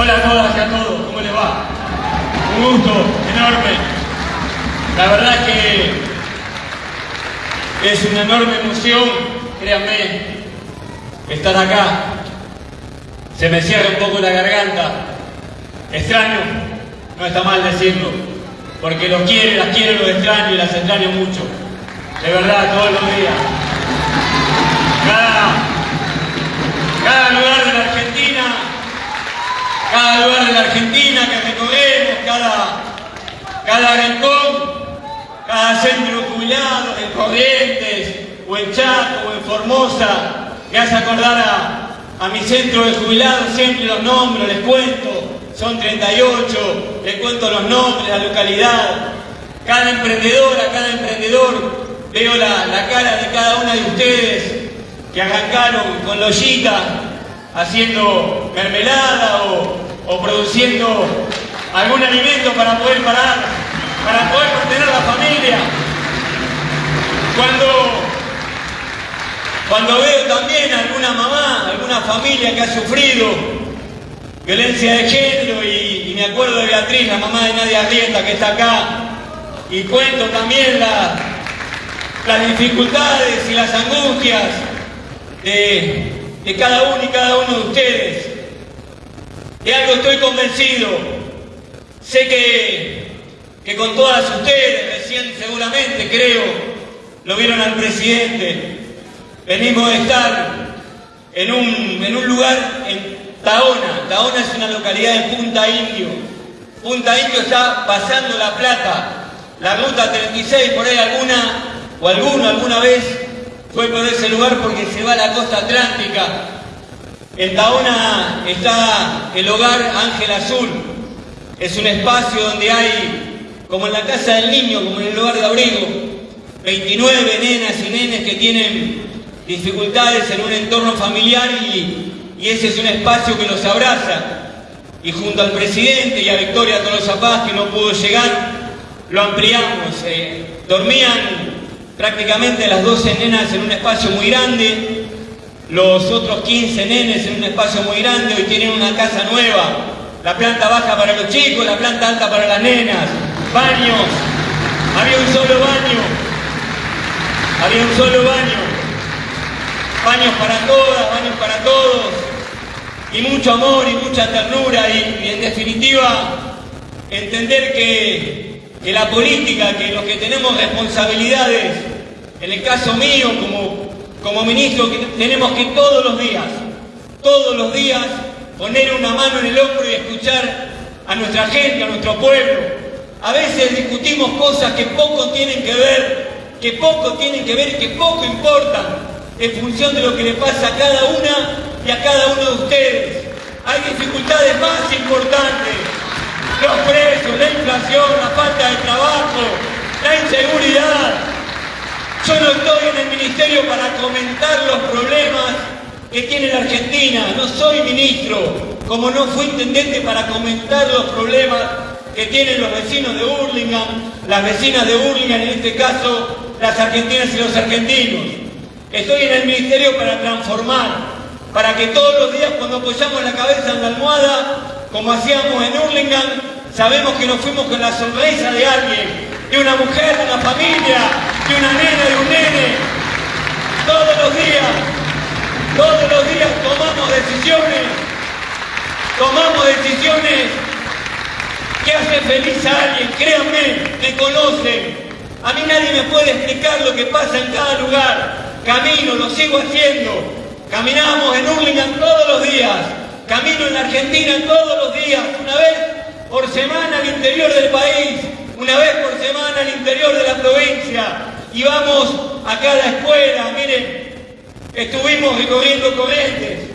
Hola a todas y a todos, ¿cómo les va? Un gusto enorme. La verdad que es una enorme emoción, créanme, estar acá. Se me cierra un poco la garganta. Extraño, no está mal decirlo, porque los quiero, las quiero, los extraño y las extraño mucho. De verdad, todos los días. Cada, cada lugar de la Argentina, cada lugar de la Argentina que recorremos, cada, cada rincón, cada centro jubilado en Corrientes, o en Chaco, o en Formosa, me hace acordar a, a mi centro de jubilados, siempre los nombres, les cuento, son 38, les cuento los nombres, la localidad, cada emprendedora, cada emprendedor, veo la, la cara de cada una de ustedes que arrancaron con lollita haciendo mermelada o, o produciendo algún alimento para poder parar, para poder mantener la familia. Cuando, cuando veo también alguna mamá, alguna familia que ha sufrido violencia de género y, me acuerdo de Beatriz, la mamá de Nadia Arrieta que está acá, y cuento también la, las dificultades y las angustias de, de cada uno y cada uno de ustedes. De algo estoy convencido. Sé que, que con todas ustedes, recién seguramente creo, lo vieron al presidente. Venimos de estar en un, en un lugar en Taona. Taona es una localidad de Punta Indio. Punta Indio está pasando La Plata. La ruta 36, por ahí alguna o alguno alguna vez fue por ese lugar porque se va a la costa atlántica. En Taona está el hogar Ángel Azul. Es un espacio donde hay, como en la casa del niño, como en el lugar de abrigo, 29 nenas y nenes que tienen dificultades en un entorno familiar y, y ese es un espacio que los abraza. Y junto al presidente y a Victoria Tolosa Paz, que no pudo llegar, lo ampliamos. Eh, dormían prácticamente las 12 nenas en un espacio muy grande, los otros 15 nenes en un espacio muy grande, hoy tienen una casa nueva, la planta baja para los chicos, la planta alta para las nenas, baños, había un solo baño, había un solo baño, baños para todas, baños para todos, y mucho amor y mucha ternura, y, en definitiva, entender que, que la política, que los que tenemos responsabilidades, en el caso mío como, como ministro, tenemos que todos los días, todos los días, poner una mano en el hombro y escuchar a nuestra gente, a nuestro pueblo. A veces discutimos cosas que poco tienen que ver, que poco tienen que ver y que poco importan en función de lo que le pasa a cada una y a cada uno de ustedes. Hay dificultades más importantes, los precios, la inflación, la falta de trabajo, la inseguridad. Yo no estoy en el ministerio para comentar los problemas que tiene la Argentina, no soy ministro, como no fui intendente para comentar los problemas que tienen los vecinos de Burlingame, las vecinas de Burlingame, en este caso las argentinas y los argentinos. Estoy en el ministerio para transformar, para que todos los días cuando apoyamos la cabeza en la almohada, como hacíamos en Hurlingham, sabemos que nos fuimos con la sonrisa de alguien, de una mujer, de una familia, de una nena, de un nene. Todos los días, todos los días tomamos decisiones, tomamos decisiones que hacen feliz a alguien, créanme, me conocen. A mí nadie me puede explicar lo que pasa en cada lugar. Camino, lo sigo haciendo. Caminamos en Hurlingham todos los días. Camino en Argentina todos los días. Una vez por semana al interior del país. Una vez por semana al interior de la provincia. Y vamos a cada escuela. Miren, estuvimos recorriendo Corrientes.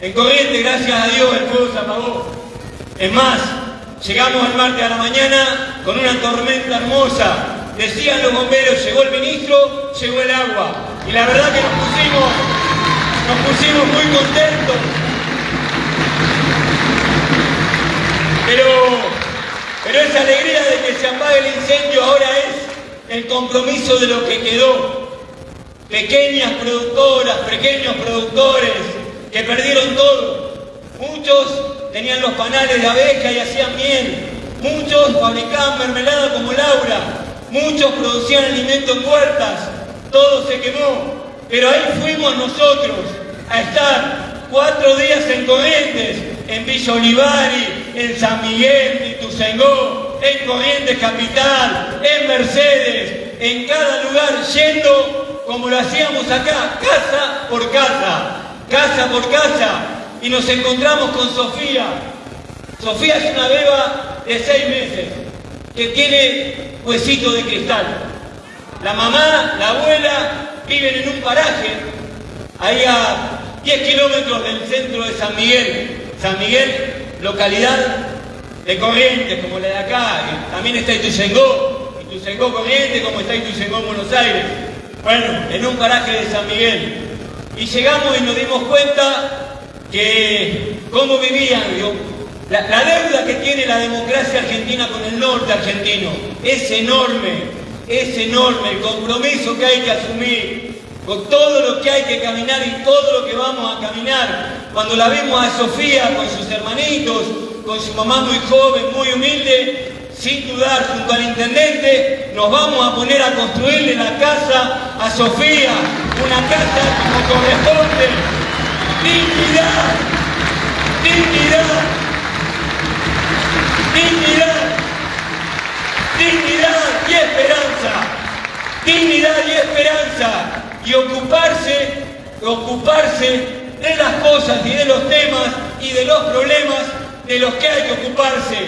En Corrientes, gracias a Dios, el fuego se apagó. Es más, llegamos el martes a la mañana con una tormenta hermosa. Decían los bomberos, llegó el ministro, llegó el agua. Y la verdad que nos pusimos, nos pusimos muy contentos. Pero, pero esa alegría de que se apague el incendio ahora es el compromiso de lo que quedó. Pequeñas productoras, pequeños productores que perdieron todo. Muchos tenían los panales de abeja y hacían miel. Muchos fabricaban mermelada como Laura. Muchos producían alimento en huertas. Todo se quemó. Pero ahí fuimos nosotros a estar cuatro días en Corrientes, en Villa Olivari, en San Miguel, en Ituzaingó, en Corrientes Capital, en Mercedes, en cada lugar, yendo como lo hacíamos acá, casa por casa, casa por casa, y nos encontramos con Sofía. Sofía es una beba de seis meses, que tiene huesito de cristal. La mamá, la abuela, viven en un paraje, ahí a 10 kilómetros del centro de San Miguel. San Miguel, localidad de Corrientes, como la de acá, también está Ituzaingó, Ituzaingó Corrientes, como está Ituzaingó Buenos Aires. Bueno, en un paraje de San Miguel. Y llegamos y nos dimos cuenta que cómo vivían, la, la deuda que tiene la democracia argentina con el norte argentino es enorme, es enorme el compromiso que hay que asumir con todo lo que hay que caminar y todo lo que vamos a caminar. Cuando la vemos a Sofía con sus hermanitos, con su mamá muy joven, muy humilde, sin dudar, junto al intendente, nos vamos a poner a construirle la casa a Sofía, una casa como corresponde. Dignidad, dignidad, dignidad, dignidad y esperanza, dignidad y esperanza y ocuparse, ocuparse de las cosas y de los temas y de los problemas de los que hay que ocuparse.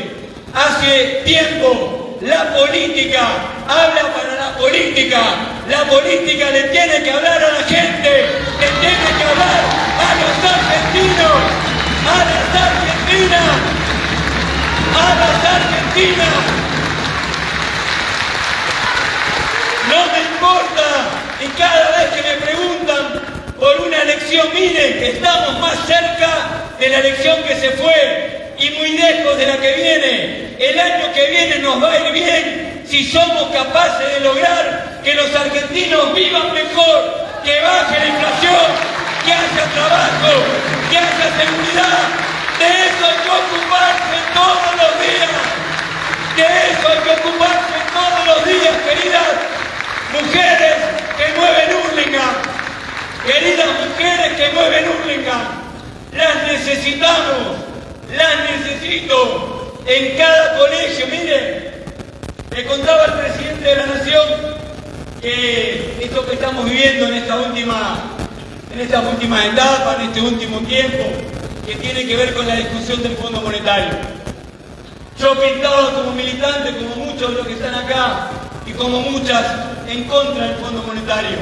Hace tiempo la política habla para la política, la política le tiene que hablar a la gente, le tiene que hablar a los argentinos, a las argentinas, a las argentinas. No me importa y cada vez que me preguntan por una elección, miren estamos más cerca de la elección que se fue y muy lejos de la que viene. El año que viene nos va a ir bien si somos capaces de lograr que los argentinos vivan mejor, que baje la inflación, que haya trabajo, que haya seguridad. De eso hay que ocuparse todos los días. De eso hay que ocuparse todos los días, queridas mujeres que mueven Hurlingham, queridas mujeres que mueven Hurlingham, las necesitamos, las necesito en cada colegio. Miren, me contaba el presidente de la Nación que esto que estamos viviendo en esta última, en esta última etapa, en este último tiempo, que tiene que ver con la discusión del Fondo Monetario. Yo pintaba como militante, como muchos de los que están acá, y como muchas en contra del Fondo Monetario.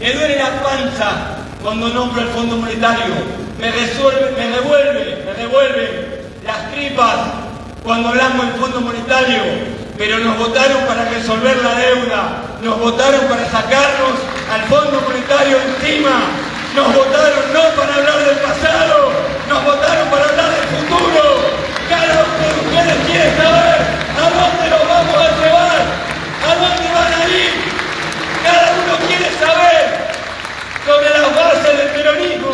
Me duele la panza cuando nombro el Fondo Monetario. Me, resuelve, me revuelve, me revuelve las tripas cuando hablamos del Fondo Monetario. Pero nos votaron para resolver la deuda, nos votaron para sacarnos al Fondo Monetario encima, nos votaron no para hablar del pasado, nos votaron para hablar del futuro. Cada uno de ustedes quiere saber a dónde nos vamos a llevar, a dónde van a ir. Cada uno quiere saber sobre las bases del peronismo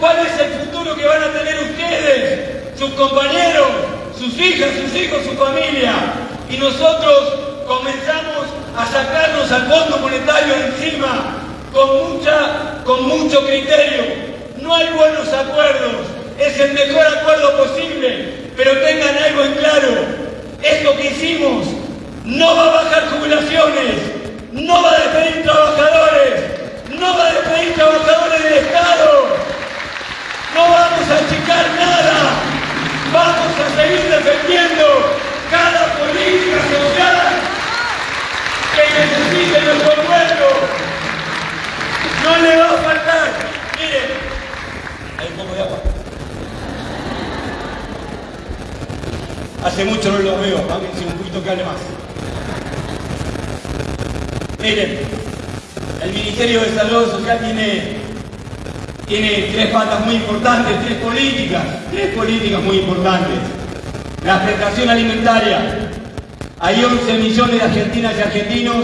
cuál es el futuro que van a tener ustedes, sus compañeros, sus hijas, sus hijos, su familia. Y nosotros comenzamos a sacarnos al Fondo Monetario encima con, mucha, con mucho criterio. No hay buenos acuerdos, es el mejor acuerdo posible, pero tengan algo en claro, esto que hicimos no va a bajar jubilaciones, no va a despedir trabajadores, no va a despedir trabajadores del Estado, no vamos a achicar nada, seguir defendiendo cada política social que necesite nuestro pueblo. No le va a faltar. Miren, hay un poco de agua. Hace mucho no lo veo, si un poquito que hable más. Miren, el Ministerio de Desarrollo Social tiene, tiene tres patas muy importantes, tres políticas, tres políticas muy importantes. La prestación alimentaria. Hay 11 millones de argentinas y argentinos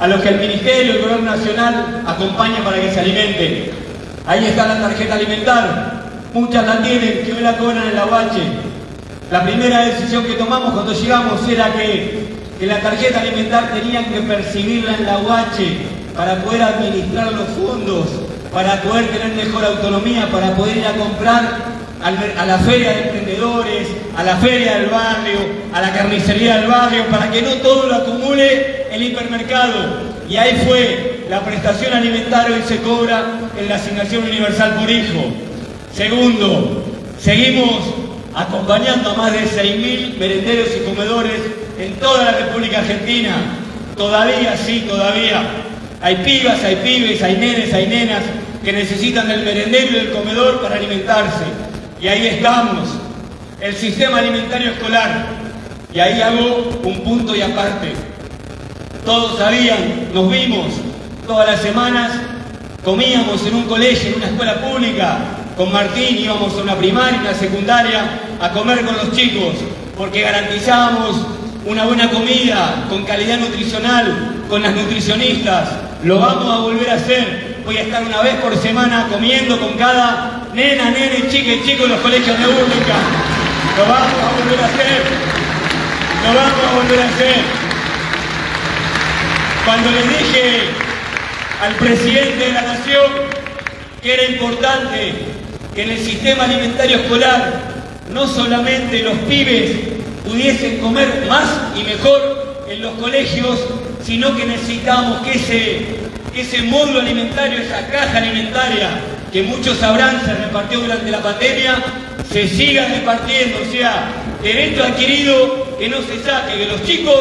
a los que el Ministerio, el Gobierno Nacional acompaña para que se alimenten. Ahí está la tarjeta alimentar. muchas la tienen, que hoy la cobran en la bache. La primera decisión que tomamos cuando llegamos era que, que la tarjeta alimentar tenían que percibirla en la UH para poder administrar los fondos, para poder tener mejor autonomía, para poder ir a comprar a la feria de emprendedores, a la feria del barrio, a la carnicería del barrio, para que no todo lo acumule el hipermercado. Y ahí fue, la prestación alimentaria hoy se cobra en la asignación universal por hijo. Segundo, seguimos acompañando a más de 6.000 merenderos y comedores en toda la República Argentina. Todavía, sí, todavía. Hay pibas, hay pibes, hay nenes, hay nenas que necesitan del merendero y del comedor para alimentarse. Y ahí estamos, el sistema alimentario escolar. Y ahí hago un punto y aparte. Todos sabían, nos vimos todas las semanas, comíamos en un colegio, en una escuela pública, con Martín íbamos a una primaria, una secundaria, a comer con los chicos, porque garantizábamos una buena comida, con calidad nutricional, con las nutricionistas. Lo vamos a volver a hacer. Voy a estar una vez por semana comiendo con cada nena, nene, chica y chico en los colegios de Única. Lo vamos a volver a hacer. Lo vamos a volver a hacer. Cuando le dije al presidente de la Nación que era importante que en el sistema alimentario escolar no solamente los pibes pudiesen comer más y mejor en los colegios, sino que necesitamos que ese, que ese módulo alimentario, esa caja alimentaria, que muchos sabrán se repartió durante la pandemia, se siga repartiendo, o sea, derecho adquirido que no se saque, que los chicos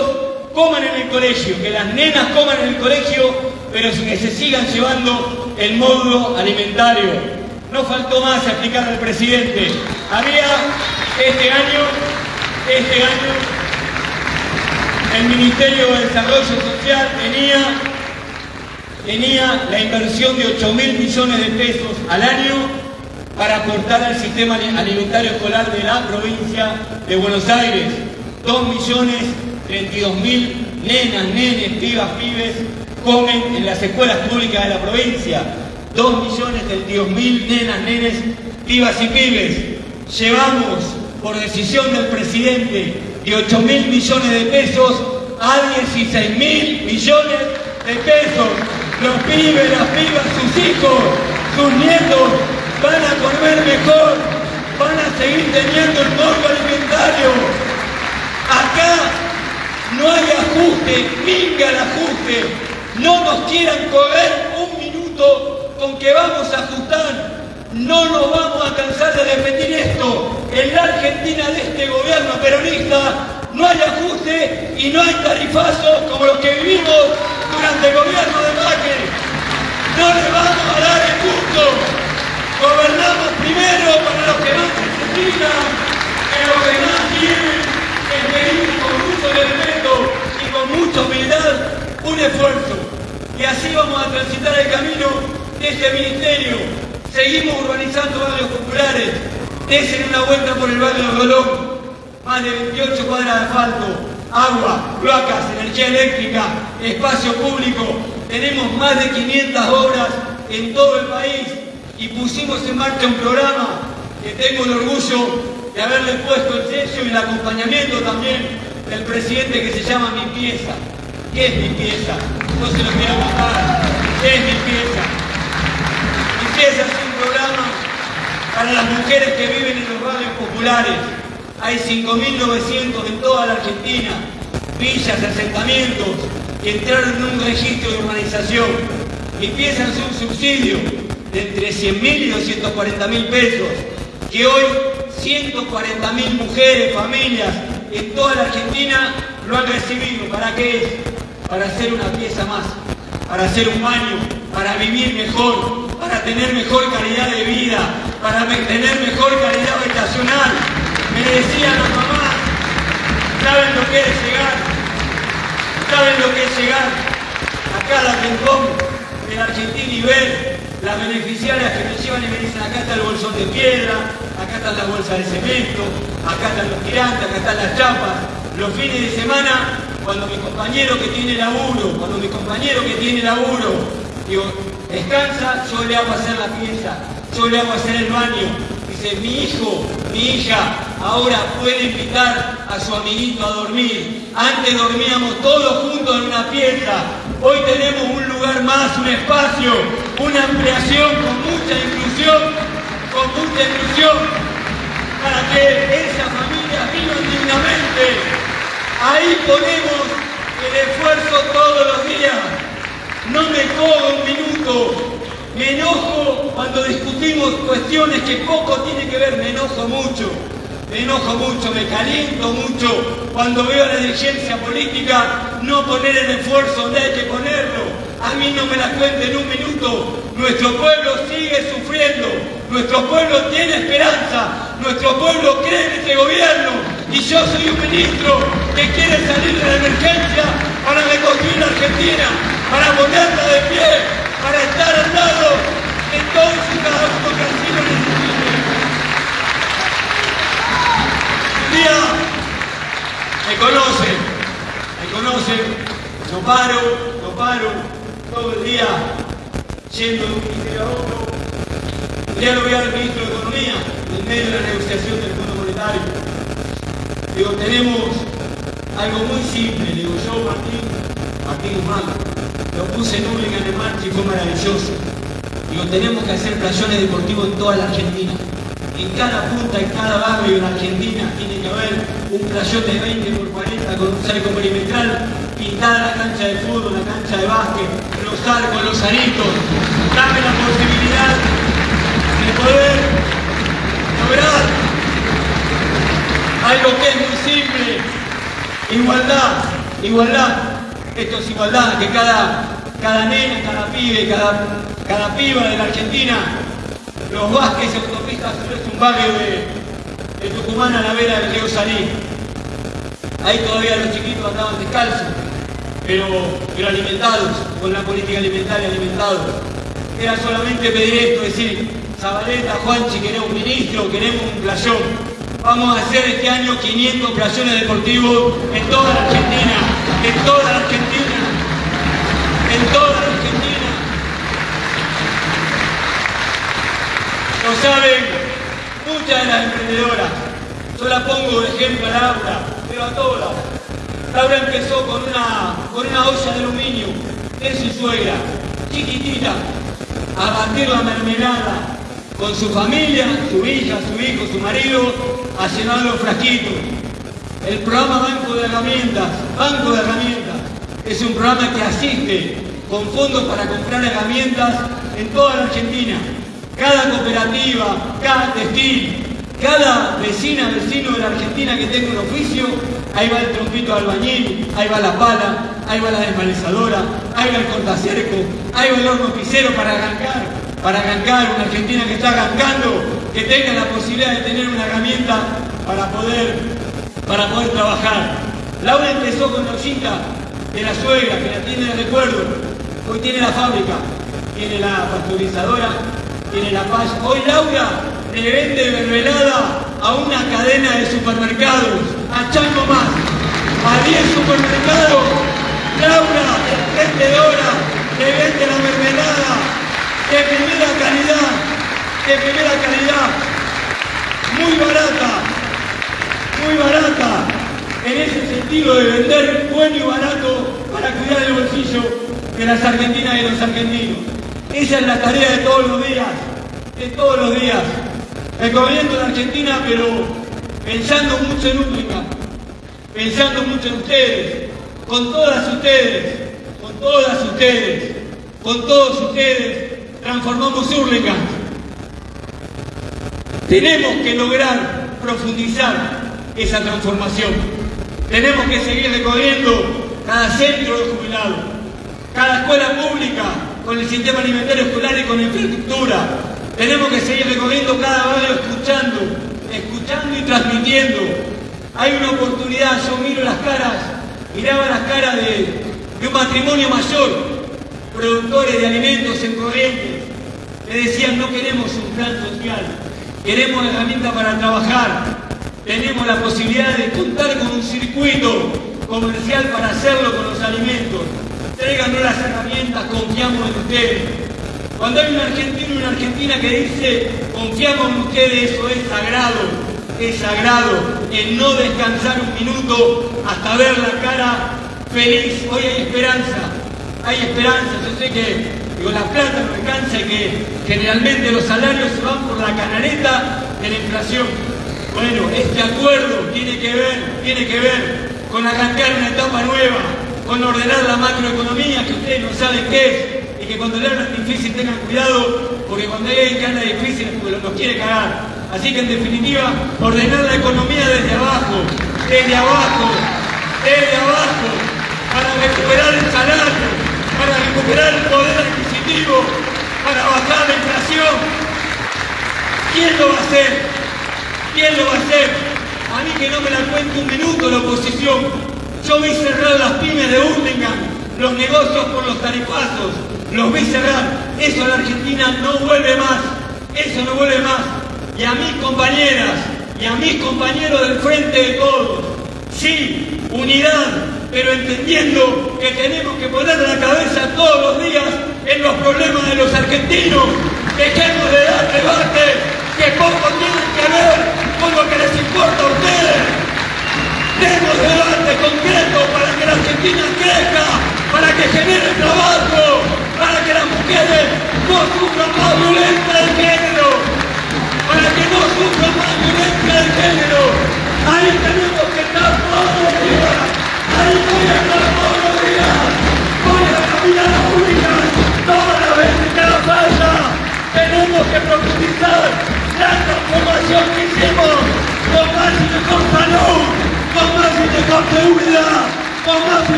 coman en el colegio, que las nenas coman en el colegio, pero que se sigan llevando el módulo alimentario. No faltó más explicar al presidente. Había este año, este año, el Ministerio de Desarrollo Social tenía tenía la inversión de 8 mil millones de pesos al año para aportar al sistema alimentario escolar de la provincia de Buenos Aires. 2 millones 32 mil nenas, nenes, pibas, pibes comen en las escuelas públicas de la provincia. 2 millones 32 mil nenas, nenes, pibas y pibes. Llevamos por decisión del presidente de 8 mil millones de pesos a 16 mil millones de pesos los pibes, las pibas, sus hijos, sus nietos van a comer mejor, van a seguir teniendo el modo alimentario. Acá no hay ajuste, venga el ajuste. No nos quieran correr un minuto con que vamos a ajustar. No nos vamos a cansar de repetir esto. En la Argentina de este gobierno peronista no hay ajuste y no hay tarifazos como los que vivimos durante el gobierno de Macri. No le vamos a dar el gusto. Gobernamos primero para los que más necesitan, que los que más quieren, que con mucho respeto y con mucha humildad un esfuerzo. Y así vamos a transitar el camino de este ministerio. Seguimos urbanizando barrios populares. Desen una vuelta por el barrio Rolón. Más de 28 cuadras de asfalto, agua, cloacas, energía eléctrica, espacio público. Tenemos más de 500 obras en todo el país y pusimos en marcha un programa que tengo el orgullo de haberle puesto el sello y el acompañamiento también del presidente que se llama Mi Pieza. ¿Qué es Mi Pieza? No se lo quiero contar. ¿Qué es Mi Pieza? Mi Pieza es un programa para las mujeres que viven en los barrios populares hay 5.900 en toda la Argentina, villas, asentamientos, que entraron en un registro de urbanización y empiezan un subsidio de entre 100.000 y 240.000 pesos, que hoy 140.000 mujeres, familias en toda la Argentina lo han recibido. ¿Para qué es? Para hacer una pieza más, para hacer un baño, para vivir mejor, para tener mejor calidad de vida, para tener mejor calidad habitacional, me decían las mamás, ¿saben lo que es llegar? ¿Saben lo que es llegar? A la rincón de la Argentina y ver las beneficiarias que me llevan y me dicen, acá está el bolsón de piedra, acá están las bolsas de cemento, acá están los tirantes, acá están las chapas. Los fines de semana, cuando mi compañero que tiene laburo, cuando mi compañero que tiene laburo, digo, descansa, yo le hago hacer la pieza, yo le hago hacer el baño, dice, mi hijo, mi hija, ahora puede invitar a su amiguito a dormir. Antes dormíamos todos juntos en una pieza. Hoy tenemos un lugar más, un espacio, una ampliación con mucha inclusión, con mucha inclusión, para que esa familia viva dignamente. Ahí ponemos el esfuerzo todos los días. No me cojo un minuto, me enojo cuando discutimos cuestiones que poco tienen que ver, me enojo mucho. Me enojo mucho, me caliento mucho cuando veo la dirigencia política no poner el esfuerzo donde hay que ponerlo. A mí no me la cuente en un minuto. Nuestro pueblo sigue sufriendo. Nuestro pueblo tiene esperanza. Nuestro pueblo cree en este gobierno. Y yo soy un ministro que quiere salir de la emergencia para reconstruir la Argentina, para ponerla de pie, para estar al lado de todos y cada uno que Un me conocen, me conocen, no paro, no paro, todo el día yendo de un ministerio a otro. Un día lo voy al ministro de Economía, en medio de la negociación del Fondo Monetario. Digo, tenemos algo muy simple, digo yo, Martín, Martín Humano lo puse en Hurlingham en marcha y fue maravilloso. Digo, tenemos que hacer playones deportivos en toda la Argentina. En cada punta, en cada barrio en Argentina tiene que haber un playón de 20 por 40 con un cerco perimetral, pintar la cancha de fútbol, la cancha de básquet, los arcos, los aritos. Dame la posibilidad de poder lograr algo que es muy simple. Igualdad, igualdad. Esto es igualdad, que cada, cada nena, cada pibe, cada, cada piba de la Argentina, los Vázquez y Autopistas es un barrio de, Tucumán a la vera del río Salí. Ahí todavía los chiquitos andaban descalzos, pero, pero alimentados, con la política alimentaria alimentados. Era solamente pedir esto, decir, Zabaleta, Juanchi, queremos un ministro, queremos un playón. Vamos a hacer este año 500 playones deportivos en toda la Argentina, en toda la Argentina en toda la Argentina. Lo saben muchas de las emprendedoras. Yo la pongo de ejemplo a Laura, pero a todas. Laura empezó con una, con una olla de aluminio de su suegra, chiquitita, a batir la mermelada con su familia, su hija, su hijo, su marido, a llenar los frasquitos. El programa Banco de Herramientas, Banco de Herramientas, es un programa que asiste con fondos para comprar herramientas en toda la Argentina. Cada cooperativa, cada textil, cada vecina, vecino de la Argentina que tenga un oficio, ahí va el trompito albañil, ahí va la pala, ahí va la desmalezadora, ahí va el cortacerco, ahí va el horno para arrancar, para arrancar una Argentina que está arrancando, que tenga la posibilidad de tener una herramienta para poder, para poder trabajar. Laura empezó con la ollita de la suegra, que la tiene de recuerdo. Hoy tiene la fábrica, tiene la pasteurizadora, tiene la paz. Hoy Laura le vende mermelada a una cadena de supermercados, a Chango Más, a 10 supermercados. Laura, vendedora, le vende la mermelada de primera calidad, de primera calidad, muy barata, muy barata en ese sentido de vender bueno y barato para cuidar el bolsillo de las argentinas y los argentinos. Esa es la tarea de todos los días, de todos los días. Recomiendo la Argentina, pero pensando mucho en Única, pensando mucho en ustedes, con todas ustedes, con todas ustedes, con todos ustedes, transformamos Úrlica. Tenemos que lograr profundizar esa transformación. Tenemos que seguir recorriendo cada centro de jubilados, cada escuela pública con el sistema alimentario escolar y con infraestructura. Tenemos que seguir recorriendo cada barrio escuchando, escuchando y transmitiendo. Hay una oportunidad, yo miro las caras, miraba las caras de, un matrimonio mayor, productores de alimentos en Corrientes, que decían no queremos un plan social, queremos herramientas para trabajar, tenemos la posibilidad de contar con un circuito comercial para hacerlo con los alimentos. Tráiganos las herramientas, confiamos en ustedes. Cuando hay un argentino y una argentina que dice, confiamos en ustedes, eso es sagrado, es sagrado, en no descansar un minuto hasta ver la cara feliz. Hoy hay esperanza, hay esperanza. Yo sé que con la plata no alcanza y que generalmente los salarios se van por la canaleta de la inflación. Bueno, este acuerdo tiene que ver, tiene que ver con arrancar una etapa nueva, con ordenar la macroeconomía que ustedes no saben qué es, y que cuando le hablan difícil tengan cuidado, porque cuando alguien que anda difícil los quiere cagar. Así que en definitiva, ordenar la economía desde abajo, desde abajo, desde abajo, para recuperar el salario, para recuperar el poder adquisitivo, para bajar la inflación. ¿Quién lo va a hacer? ¿Quién lo va a hacer? A mí que no me la cuente un minuto la oposición. Yo vi cerrar las pymes de Urlingan, los negocios por los tarifazos, los vi cerrar. Eso la Argentina no vuelve más. Eso no vuelve más. Y a mis compañeras y a mis compañeros del frente de todos, sí, unidad, pero entendiendo que tenemos que poner la cabeza todos los días en los problemas de los argentinos. Dejemos de dar debate que poco tienen que ver con lo que les importa a ustedes. Demos debate concreto para que la Argentina crezca, para que genere trabajo, para que las mujeres no sufran más violencia de género, para que no sufran más violencia de género. Ahí tenemos que estar todos los días, ahí voy a estar todos los días, voy a caminar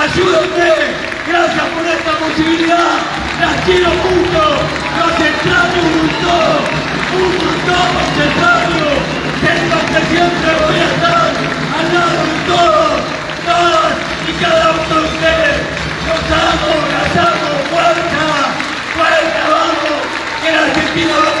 ayúdenme, gracias por esta posibilidad, las quiero mucho, los extraño un montón, un montón los extraño, que siempre voy a estar al lado de todos, todas y cada uno de ustedes, los amo, las amo, fuerza, fuerza, vamos, que la Argentina va